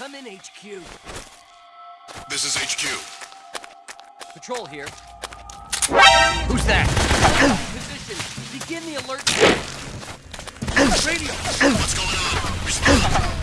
Come in, HQ. This is HQ. Patrol here. Who's that? Position. Begin the alert. Radio! What's going on?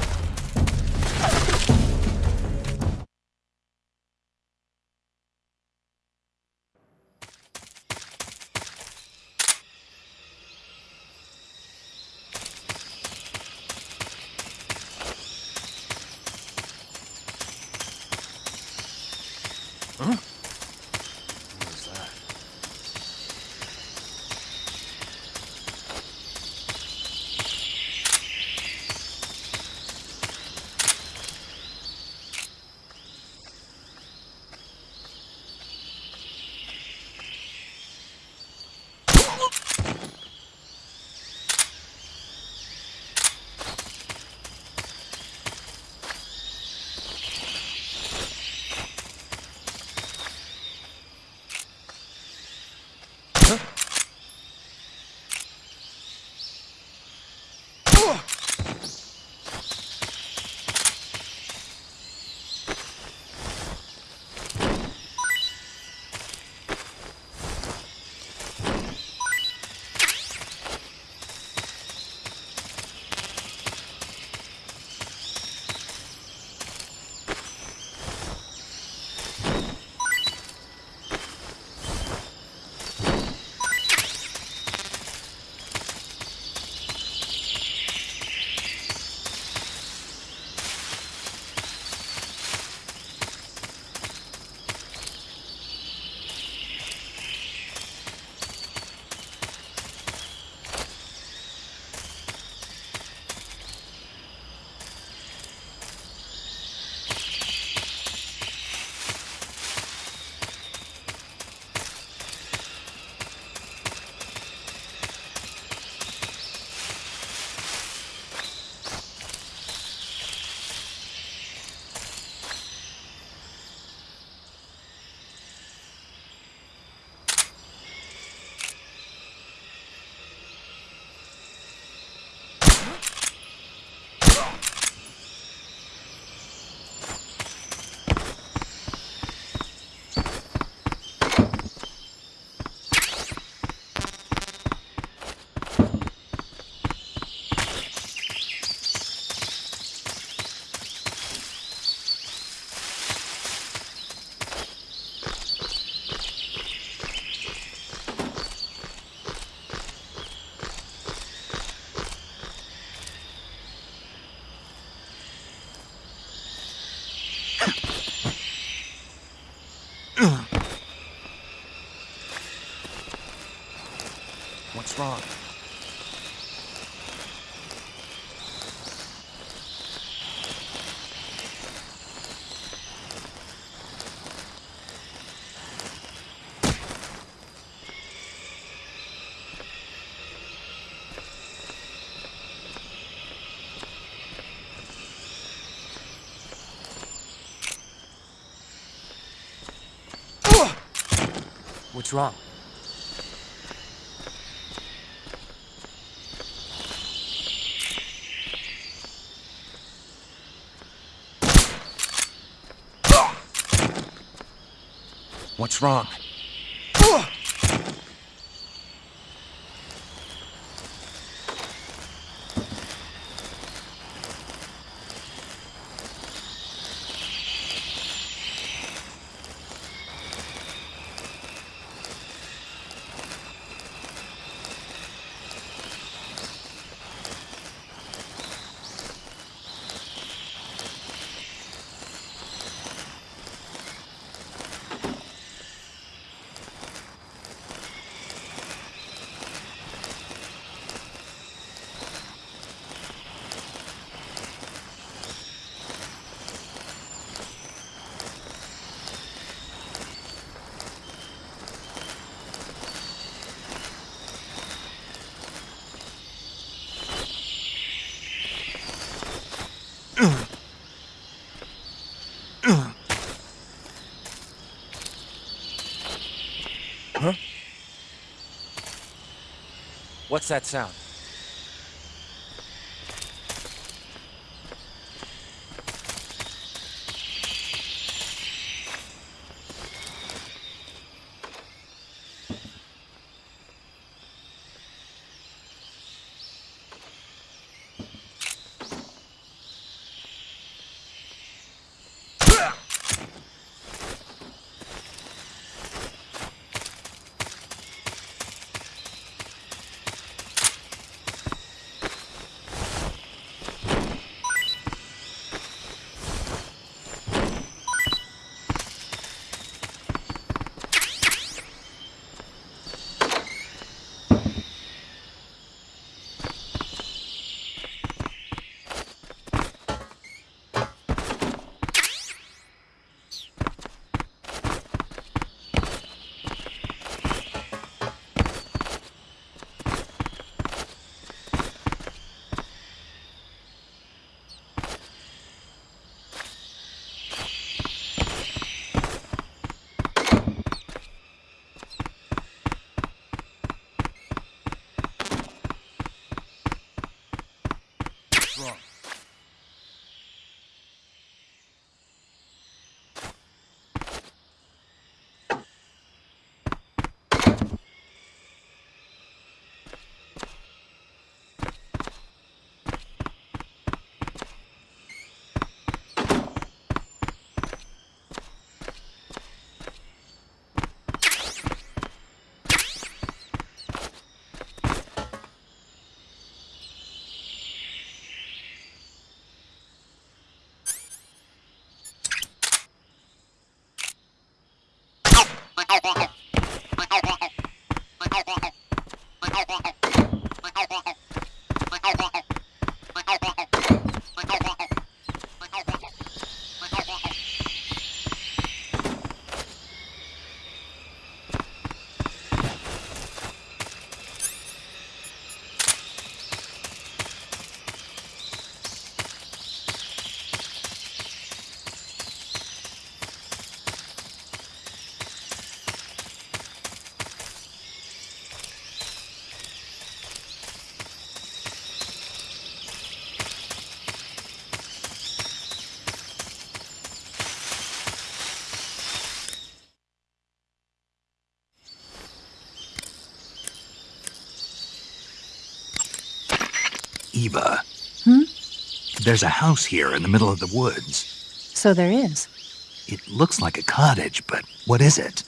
What's wrong? What's wrong? What's that sound? Thank you. Eva. Hmm? There's a house here in the middle of the woods. So there is. It looks like a cottage, but what is it?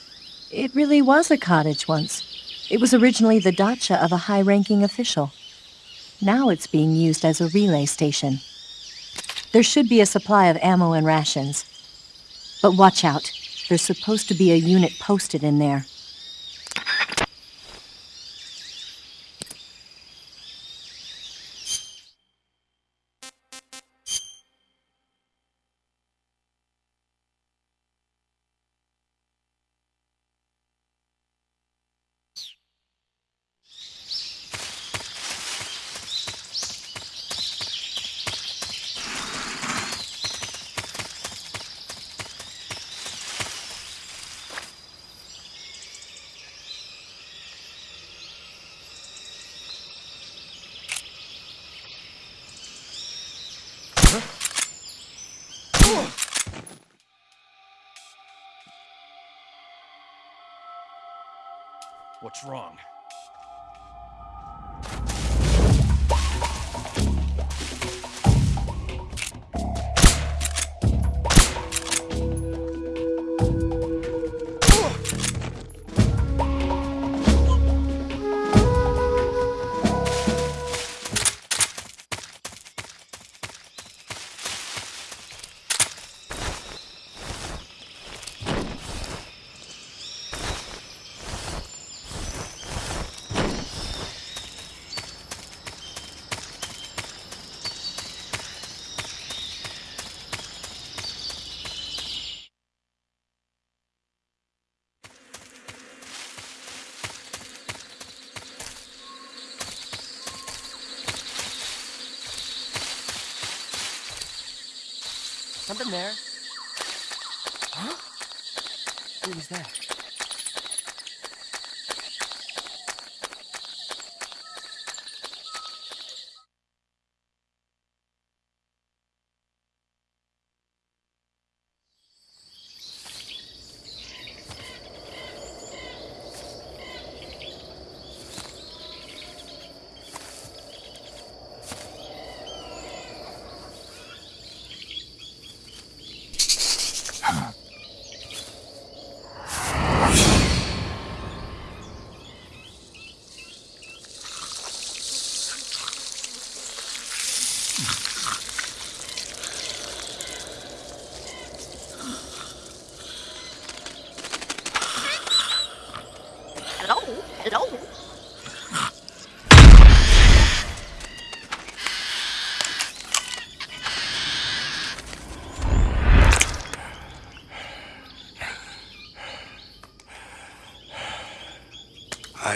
It really was a cottage once. It was originally the dacha of a high ranking official. Now it's being used as a relay station. There should be a supply of ammo and rations. But watch out. There's supposed to be a unit posted in there. Something there. Huh? Who was that?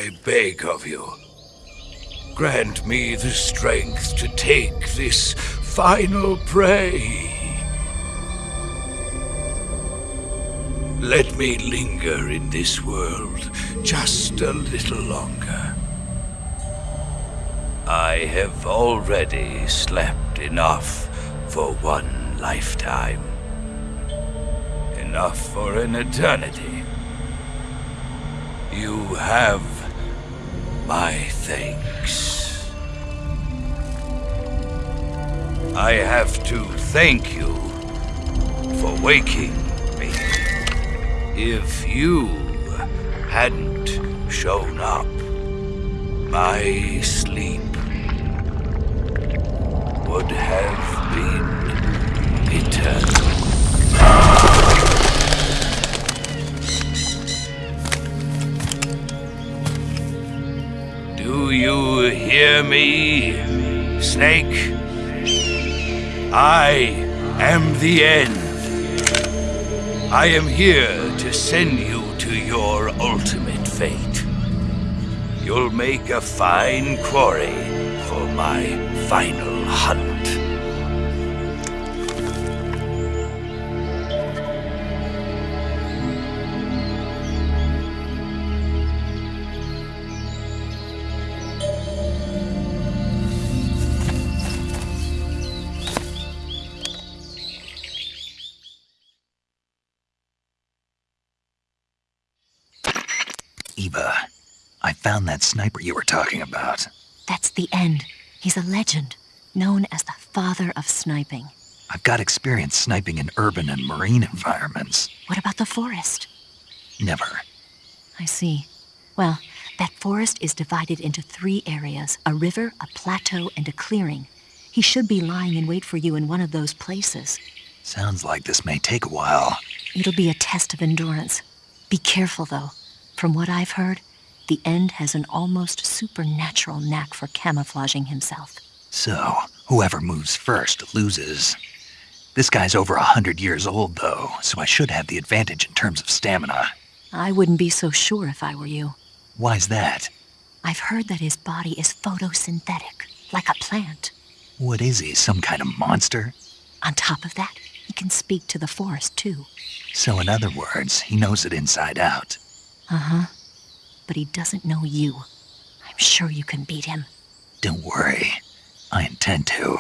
I beg of you, grant me the strength to take this final prey. Let me linger in this world just a little longer. I have already slept enough for one lifetime. Enough for an eternity. You have my thanks. I have to thank you for waking me. If you hadn't shown up, my sleep would have been eternal. Do you hear me, Snake? I am the end. I am here to send you to your ultimate fate. You'll make a fine quarry for my final sniper you were talking about. That's the end. He's a legend. known as the father of sniping. I've got experience sniping in urban and marine environments. What about the forest? Never. I see. Well, that forest is divided into three areas a river, a plateau, and a clearing. He should be lying in wait for you in one of those places. Sounds like this may take a while. It'll be a test of endurance. Be careful, though. From what I've heard, the End has an almost supernatural knack for camouflaging himself. So, whoever moves first loses. This guy's over a hundred years old, though, so I should have the advantage in terms of stamina. I wouldn't be so sure if I were you. Why's that? I've heard that his body is photosynthetic, like a plant. What is he, some kind of monster? On top of that, he can speak to the forest, too. So, in other words, he knows it inside out. Uh huh. But he doesn't know you. I'm sure you can beat him. Don't worry. I intend to.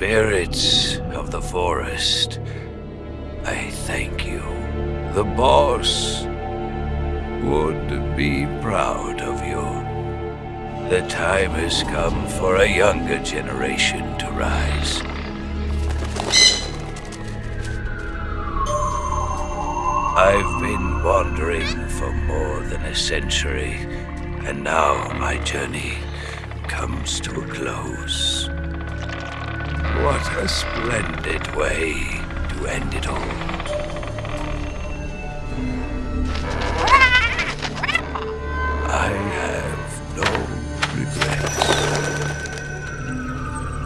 Spirits of the forest, I thank you. The boss would be proud of you. The time has come for a younger generation to rise. I've been wandering for more than a century, and now my journey comes to a close. What a splendid way to end it all. I have no regrets.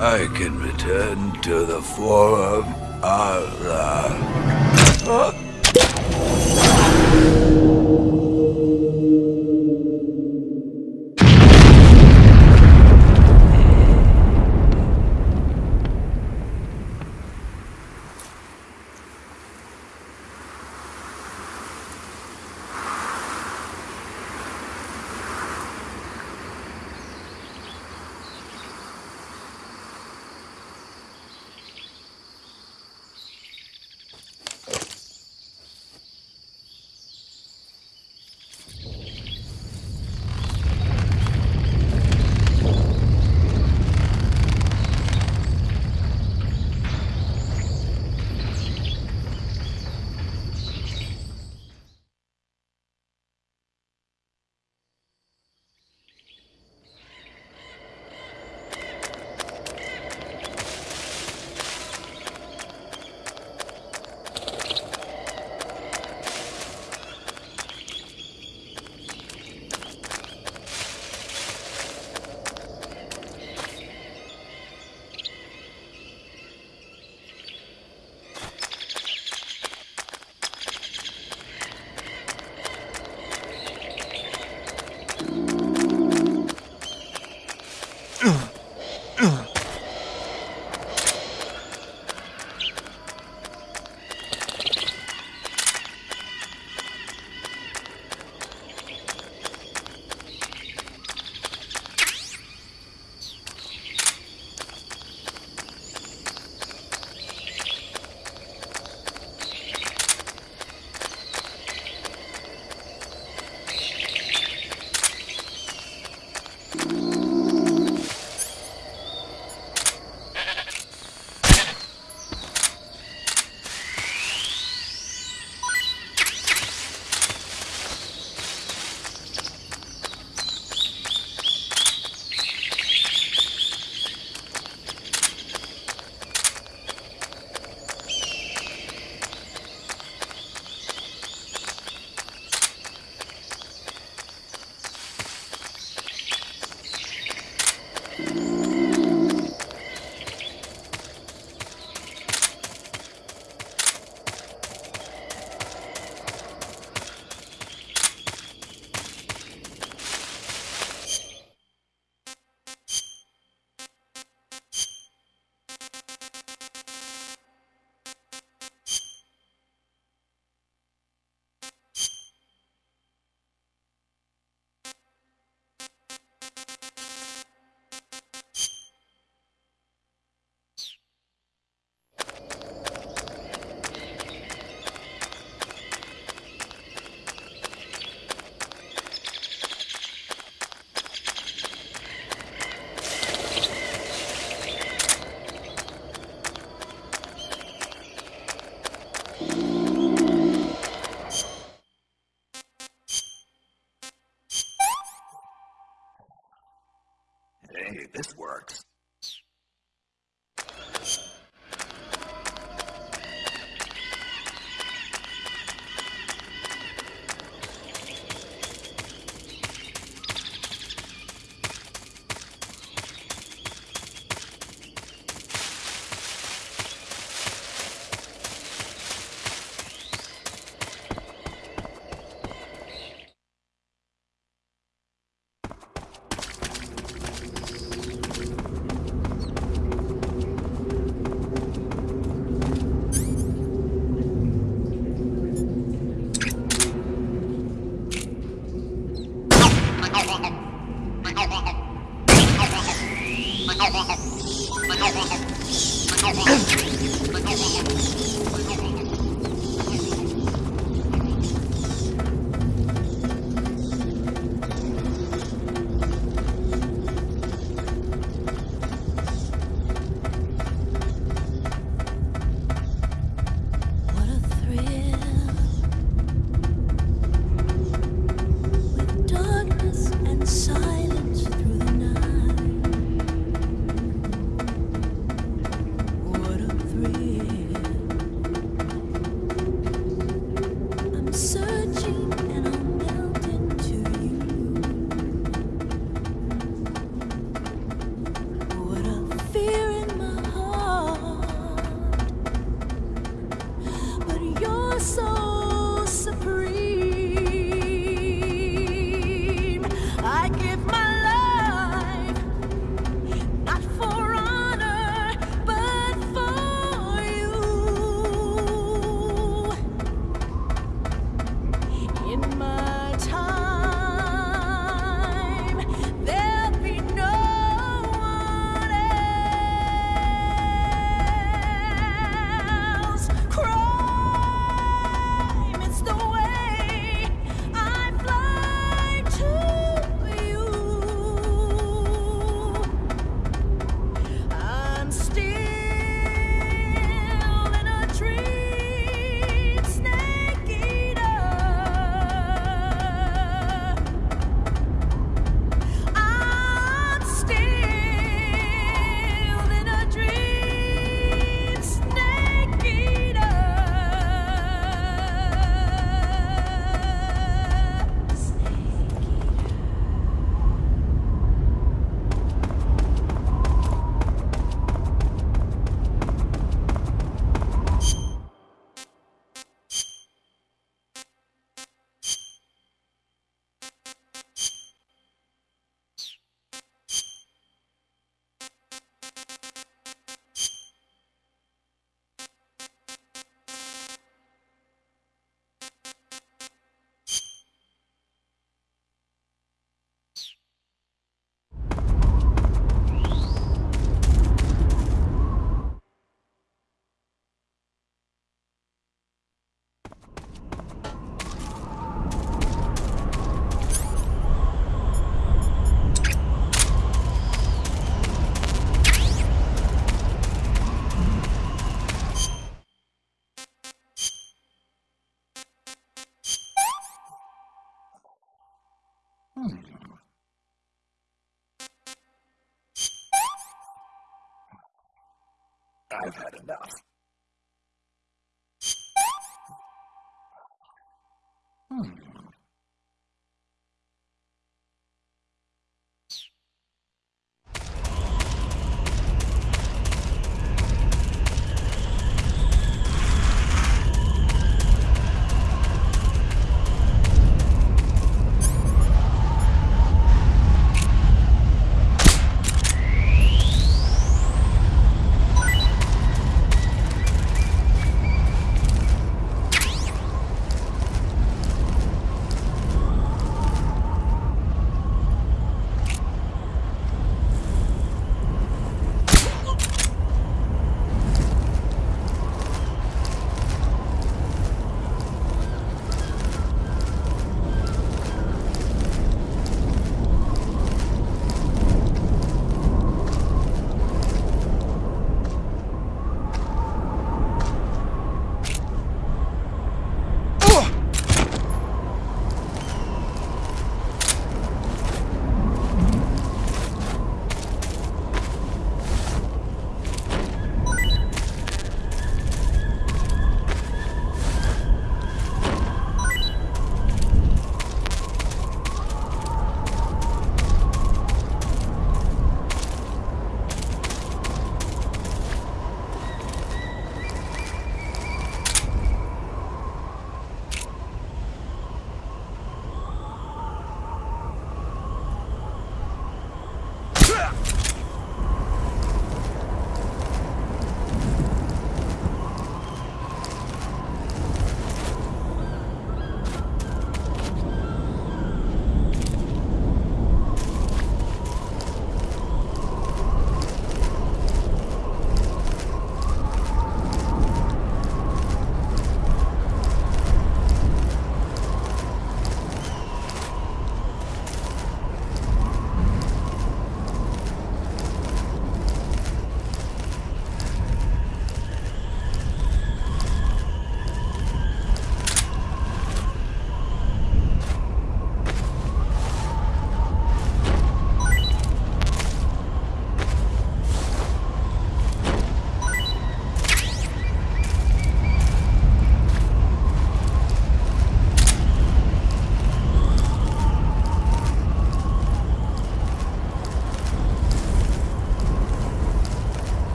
I can return to the Forum Allah. this you works. I've had enough. Hmm.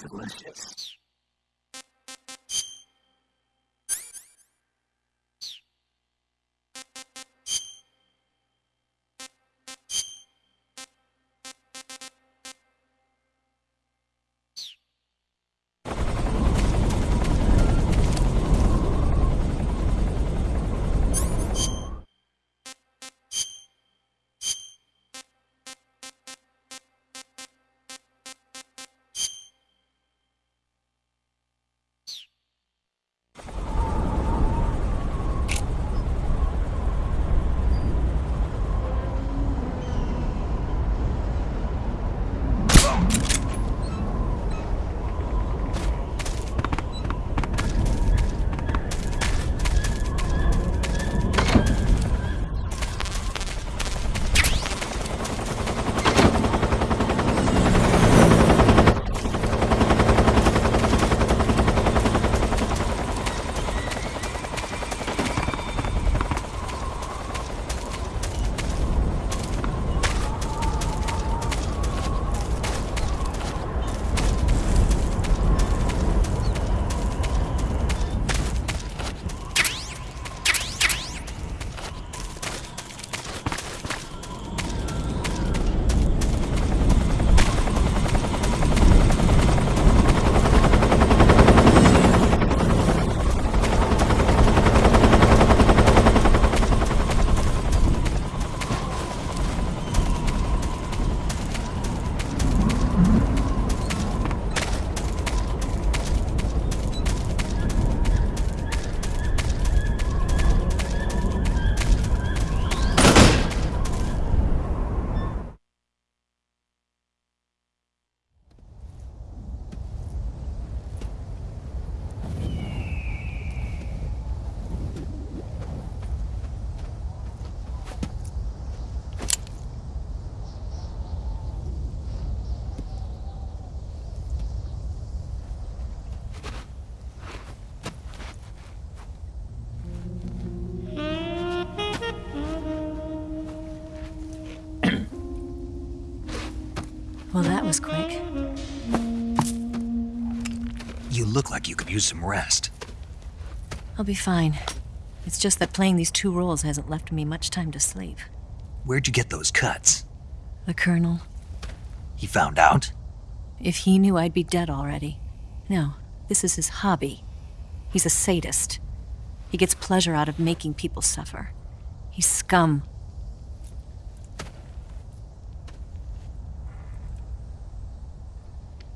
Delicious. Was quick. You look like you could use some rest. I'll be fine. It's just that playing these two roles hasn't left me much time to sleep. Where'd you get those cuts? The Colonel, He found out? if he knew I'd be dead already. No, this is his hobby. He's a sadist. He gets pleasure out of making people suffer. He's scum.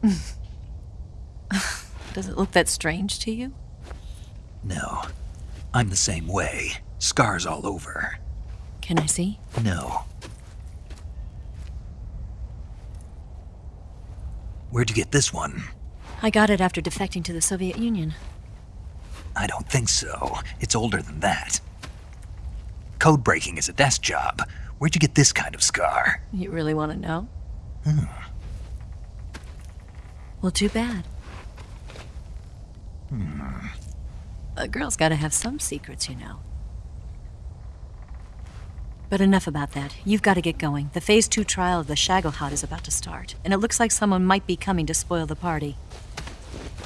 Does it look that strange to you? No. I'm the same way. Scars all over. Can I see? No. Where'd you get this one? I got it after defecting to the Soviet Union. I don't think so. It's older than that. Code breaking is a desk job. Where'd you get this kind of scar? You really want to know? Hmm. Well, too bad. Hmm. A girl's got to have some secrets, you know. But enough about that. You've got to get going. The Phase 2 trial of the Shagohod is about to start, and it looks like someone might be coming to spoil the party.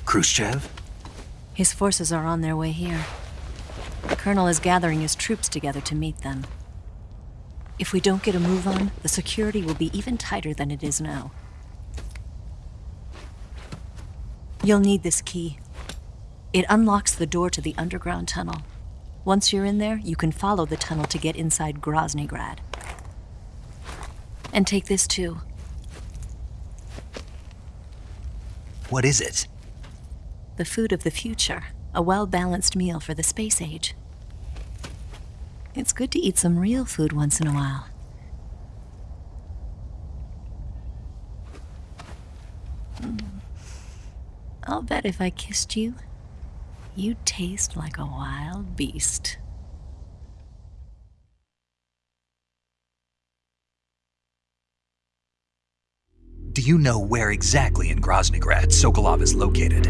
Khrushchev? His forces are on their way here. The Colonel is gathering his troops together to meet them. If we don't get a move on, the security will be even tighter than it is now. You'll need this key. It unlocks the door to the underground tunnel. Once you're in there, you can follow the tunnel to get inside Groznygrad. And take this too. What is it? The food of the future. A well balanced meal for the space age. It's good to eat some real food once in a while. Mm. I'll bet if I kissed you, you'd taste like a wild beast. Do you know where exactly in Groznygrad Sokolov is located?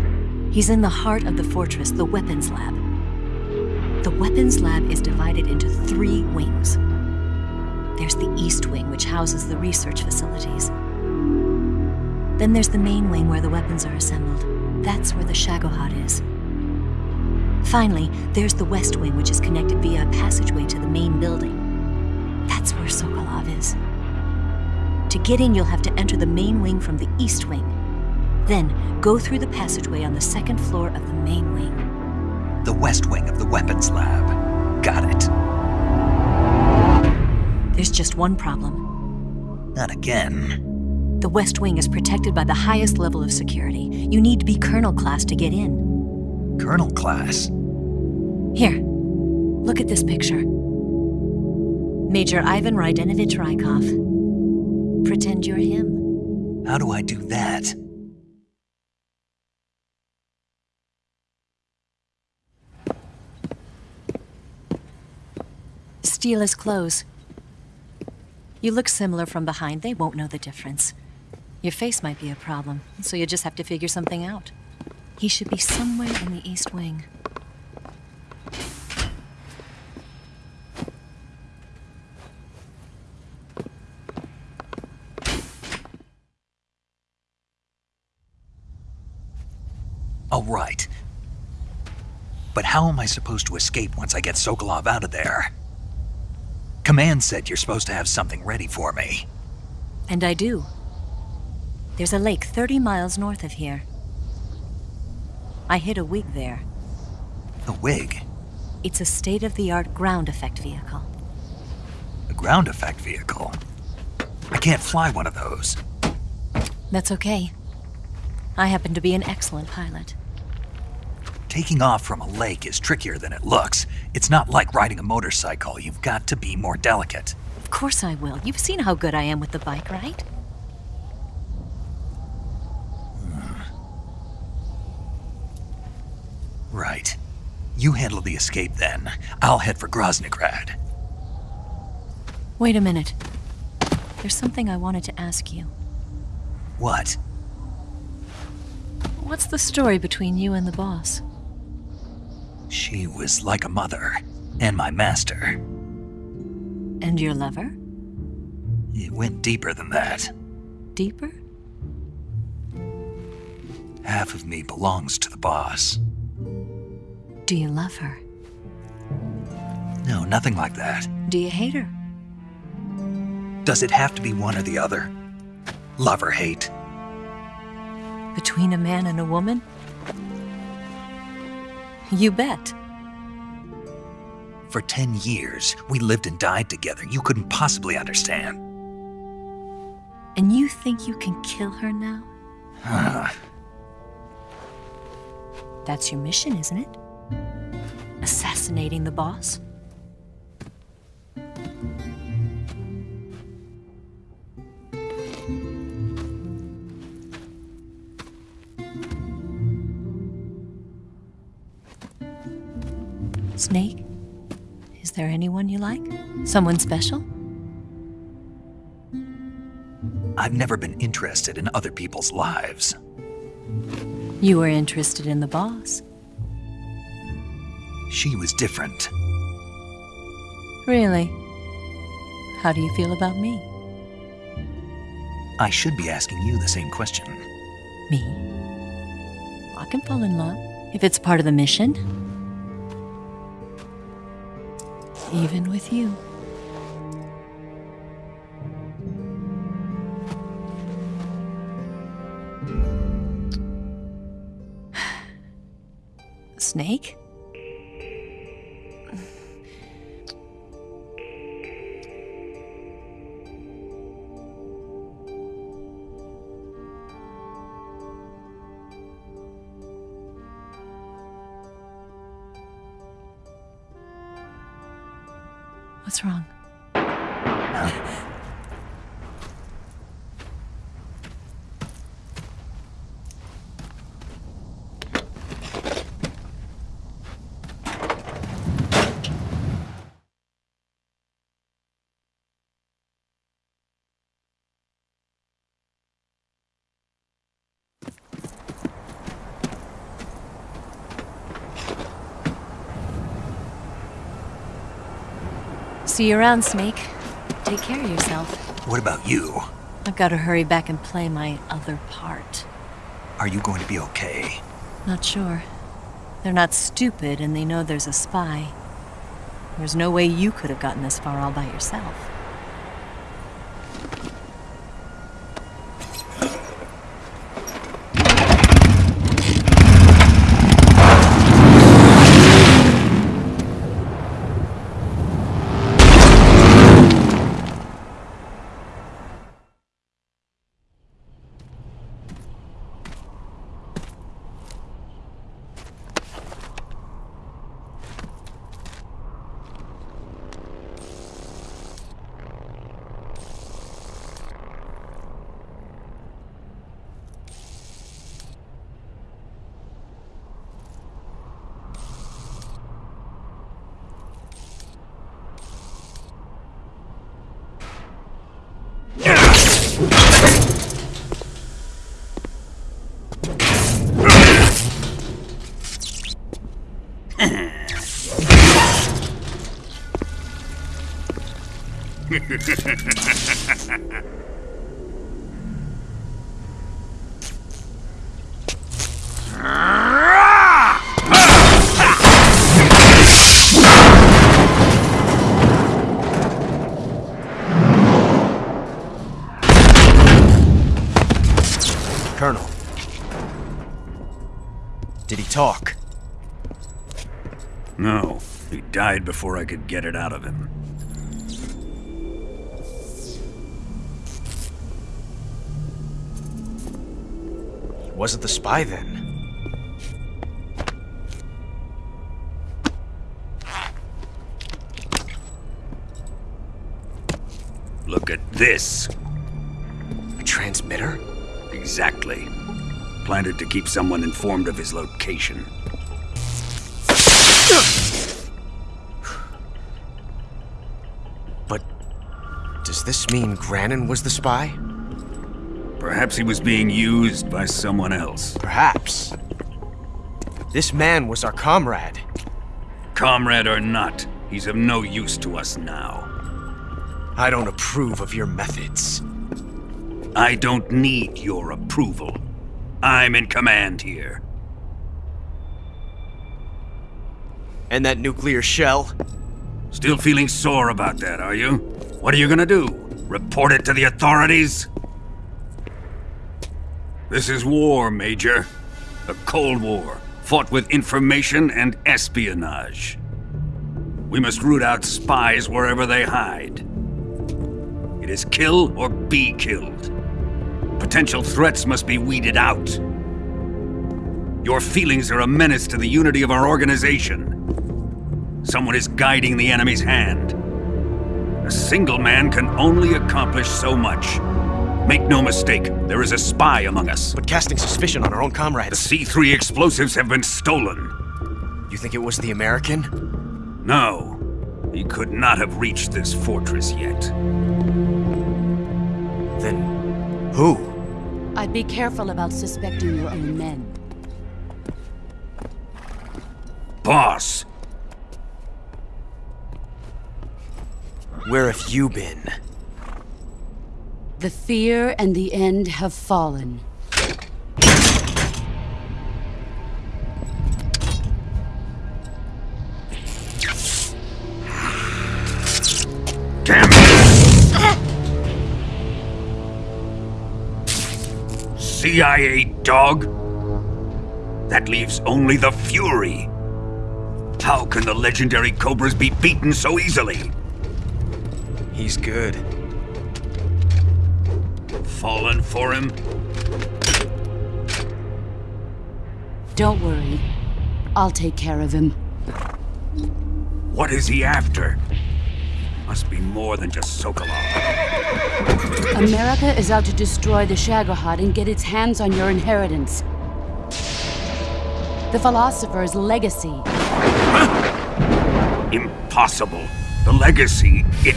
He's in the heart of the fortress, the weapons lab. The weapons lab is divided into three wings. There's the East Wing, which houses the research facilities. Then there's the main wing where the weapons are assembled. That's where the Shagohod is. Finally, there's the West Wing, which is connected via a passageway to the main building. That's where Sokolov is. To get in, you'll have to enter the main wing from the East Wing. Then, go through the passageway on the second floor of the main wing. The west wing of the weapons lab. Got it. There's just one problem. Not again. The West Wing is protected by the highest level of security. You need to be Colonel class to get in. Colonel class. Here, look at this picture. Major Ivan Raidenovitch Raikov. Pretend you're him. How do I do that? Steal his clothes. You look similar from behind, they won't know the difference. Your face might be a problem, so you just have to figure something out. He should be somewhere in the East Wing. Oh, right. But how am I supposed to escape once I get Sokolov out of there? Command said you're supposed to have something ready for me. And I do. There's a lake 30 miles north of here. I hid a wig there. A wig? It's a state of the art ground effect vehicle. A ground effect vehicle? I can't fly one of those. That's okay. I happen to be an excellent pilot. Taking off from a lake is trickier than it looks. It's not like riding a motorcycle. You've got to be more delicate. Of course I will. You've seen how good I am with the bike, right? Right. You handle the escape then. I'll head for Groznygrad. Wait a minute. There's something I wanted to ask you. What? What's the story between you and the boss? She was like a mother, and my master. And your lover? It went deeper than that. Deeper? Half of me belongs to the boss. Do you love her? No, nothing like that. Do you hate her? Does it have to be one or the other? Love or hate? Between a man and a woman? You bet. For ten years, we lived and died together. You couldn't possibly understand. And you think you can kill her now? That's your mission, isn't it? Assassinating the boss? Snake? Is there anyone you like? Someone special? I've never been interested in other people's lives. You were interested in the boss. She was different. Really? How do you feel about me? I should be asking you the same question. Me? I can fall in love if it's part of the mission. Even with you. Snake? What's wrong? See you around, Snake. Take care of yourself. What about you? I've got to hurry back and play my other part. Are you going to be okay? Not sure. They're not stupid and they know there's a spy. There's no way you could have gotten this far all by yourself. Colonel. Did he talk? No, he died before I could get it out of him. He wasn't the spy then. Look at this. A transmitter? Exactly. Planted to keep someone informed of his location. But does this mean Granin was the spy? Perhaps he was being used by someone else. Perhaps. This man was our comrade. Comrade or not, he's of no use to us now. I don't approve of your methods. I don't need your approval. I'm in command here. And that nuclear shell? Still feeling sore about that, are you? What are you gonna do? Report it to the authorities? This is war, Major. A Cold War, fought with information and espionage. We must root out spies wherever they hide. It is kill or be killed. Potential threats must be weeded out. Your feelings are a menace to the unity of our organization. Someone is guiding the enemy's hand. A single man can only accomplish so much. Make no mistake, there is a spy among us. But casting suspicion on our own comrades. The. C3 explosives have been stolen. You think it was the American? No, he could not have reached this fortress yet. Then who? I'd be careful about suspecting your own men. Boss, Where have you been? The fear and the end have fallen. damn it! CIA dog? That leaves only the Fury. How can the legendary Cobras be beaten so easily? He's good. Fallen for him? Don't worry. I'll take care of him. What is he after? Must be more than just Sokolov. America is out to destroy the Shagohod and get its hands on your inheritance. The philosopher's legacy. Impossible. The legacy, it...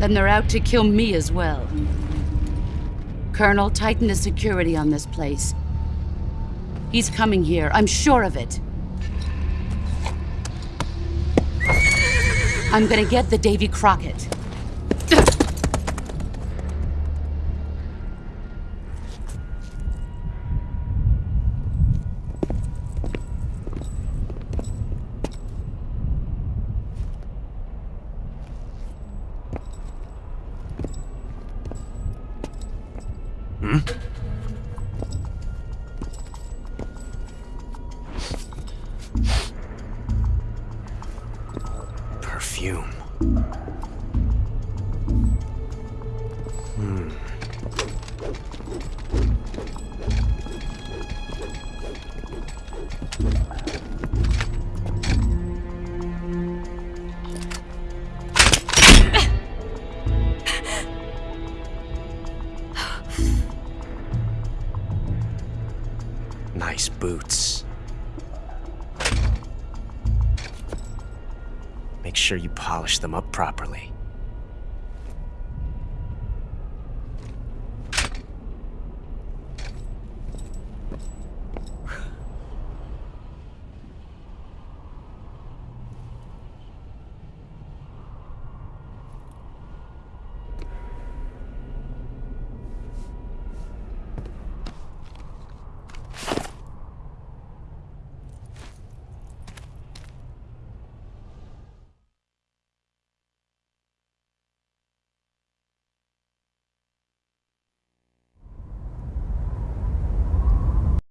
Then they're out to kill me as well. Colonel, tighten the security on this place. He's coming here, I'm sure of it. I'm gonna get the Davy Crockett. Polish them up.